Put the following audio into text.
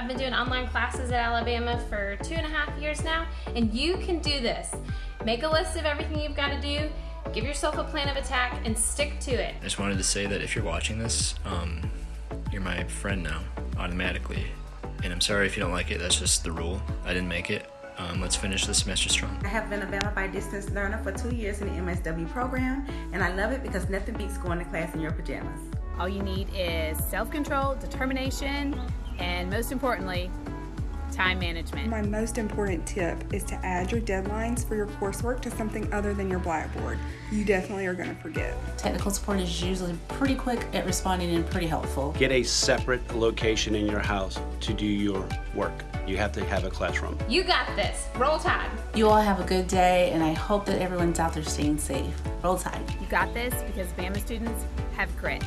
I've been doing online classes at Alabama for two and a half years now, and you can do this. Make a list of everything you've got to do, give yourself a plan of attack, and stick to it. I just wanted to say that if you're watching this, um, you're my friend now, automatically. And I'm sorry if you don't like it, that's just the rule. I didn't make it. Um, let's finish the semester strong. I have been a Bama by Distance learner for two years in the MSW program, and I love it because nothing beats going to class in your pajamas. All you need is self-control, determination, and most importantly, time management. My most important tip is to add your deadlines for your coursework to something other than your Blackboard. You definitely are going to forget. Technical support is usually pretty quick at responding and pretty helpful. Get a separate location in your house to do your work. You have to have a classroom. You got this. Roll Tide. You all have a good day, and I hope that everyone's out there staying safe. Roll Tide. You got this because Bama students have grit.